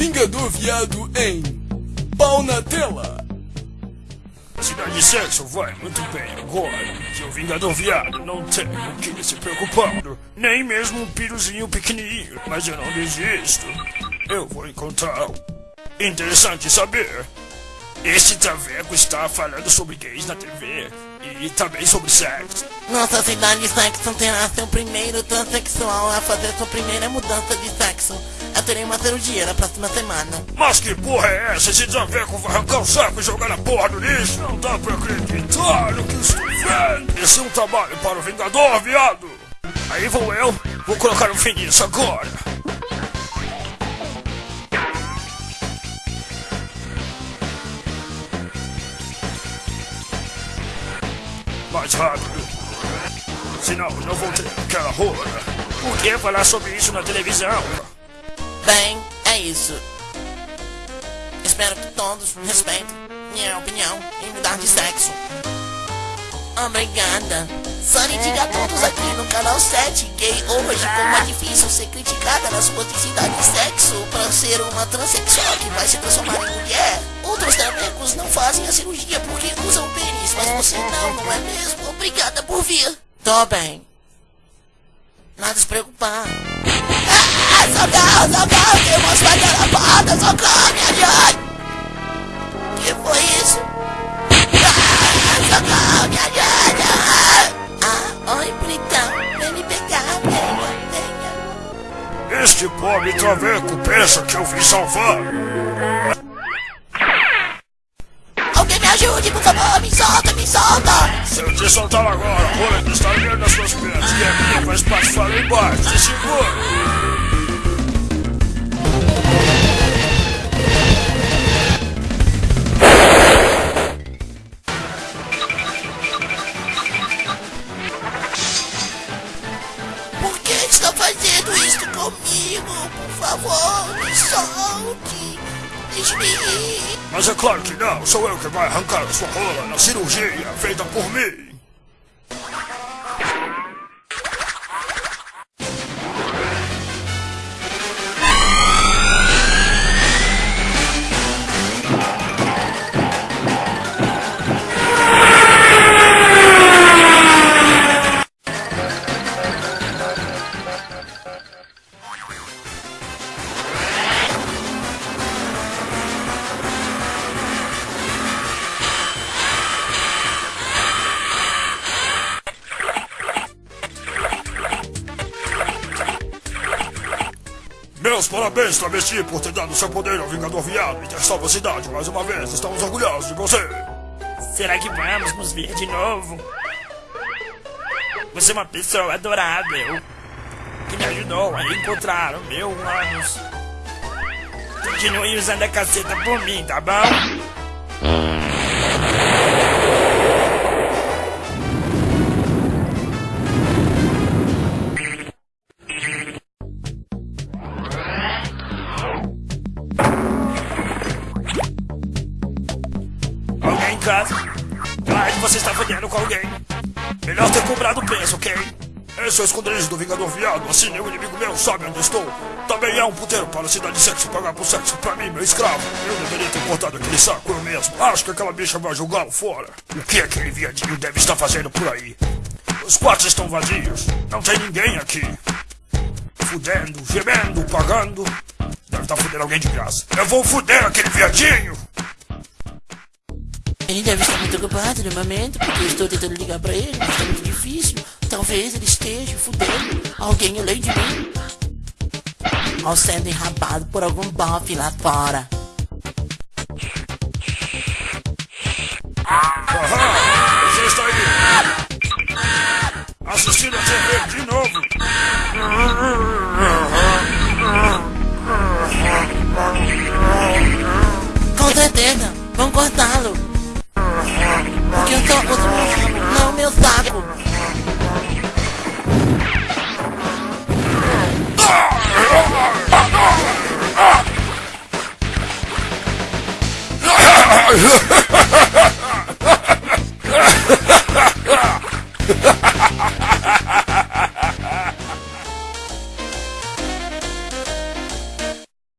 Vingador Viado em Pau na Tela. Cidade de sexo vai muito bem agora que o Vingador Viado não tem o que se preocupar. Nem mesmo um piruzinho pequenininho, mas eu não desisto. Eu vou encontrar interessante saber. Esse Traveco está falando sobre gays na TV e também sobre sexo. Nossa cidade de sexo terá seu primeiro transexual a fazer sua primeira mudança de sexo. Eu terei uma cirurgia na próxima semana. Mas que porra é essa? Esse Traveco vai arrancar o saco e jogar na porra do lixo? Não dá pra acreditar no que estou vendo. Esse é um trabalho para o Vingador, viado. Aí vou eu, vou colocar um fim nisso agora. Mais rápido. Senão não vou ter aquela rola. Por que falar sobre isso na televisão? Bem, é isso. Espero que todos respeitem minha opinião em mudar de sexo. Obrigada. Sunny diga a todos aqui no canal 7 Gay hoje como é difícil ser criticada na sua identidade de sexo para ser uma transexual que vai se transformar em mulher. Outros travecos não fazem a cirurgia porque usam pênis, mas você não, não é mesmo? Obrigada por vir. Tô bem. Nada se preocupar. Ah, socorro, socorro, tem uma espada na porta, socorro, me ajude. Que foi isso? Ah, socorro, me ajude. Ah, oi, bonitão. Vem me pegar, venha, venha. Este pobre traveco pensa que eu vim salvar. Te soltar agora, a roleta está ligando nas suas pernas e a minha vai espatifar lá embaixo. Te segura. Que está fazendo isso comigo? Por favor, me solte. Deixe-me ir. Mas é claro que não, sou eu que vai arrancar a sua rola na cirurgia feita por mim. Meus parabéns, travesti, por ter dado seu poder ao Vingador Viado e ter salvo a cidade mais uma vez. Estamos orgulhosos de você. Será que vamos nos ver de novo? Você é uma pessoa adorável que me ajudou a encontrar o meu ânus. Continue usando a caceta por mim, tá bom? Casa? Ai, você está fodendo com alguém. Melhor ter cobrado o preço, ok? Esse é o esconderijo do Vingador Viado, assim nenhum inimigo meu sabe onde estou. Também é um puteiro para a cidade de sexo pagar por sexo pra mim, meu escravo. Eu deveria ter cortado aquele saco eu mesmo. Acho que aquela bicha vai jogá-lo fora. O que aquele viadinho deve estar fazendo por aí? Os quartos estão vazios. Não tem ninguém aqui. Fudendo, gemendo, pagando. Deve estar fudendo alguém de graça. Eu vou fuder aquele viadinho! Ele deve estar muito ocupado no momento, porque eu estou tentando ligar pra ele, mas está muito difícil. Talvez ele esteja fudendo alguém além de mim. Ou sendo enrabado por algum bofe lá fora. Aham! Você está aí! Assistindo a TV de novo! Com certeza, vão cortá-lo.